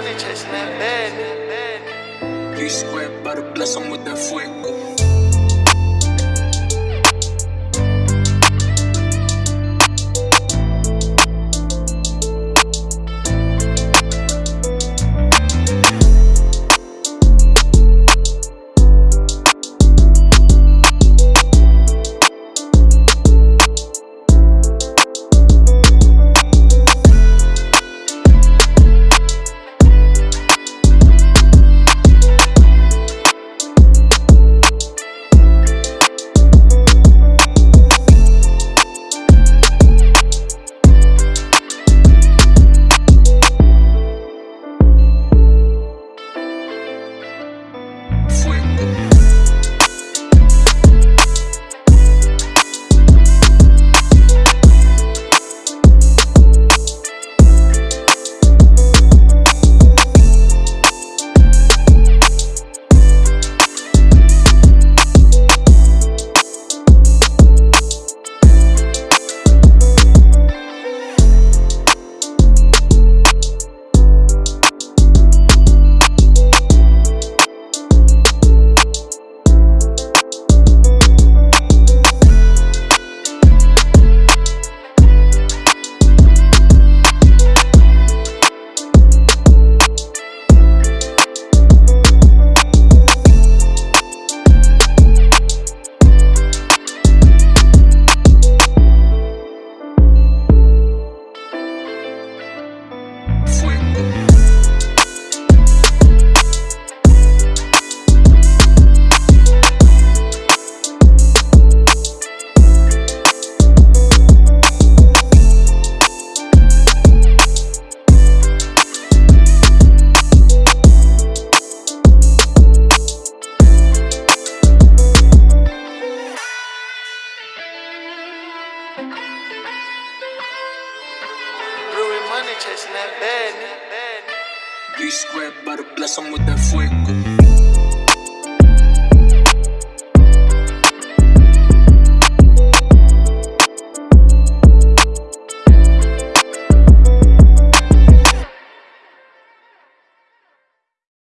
money chasing that bad. B squared, about to bless him with that. Fuego. Brewing money chasing that bad. B squared, about to bless him with that fuego.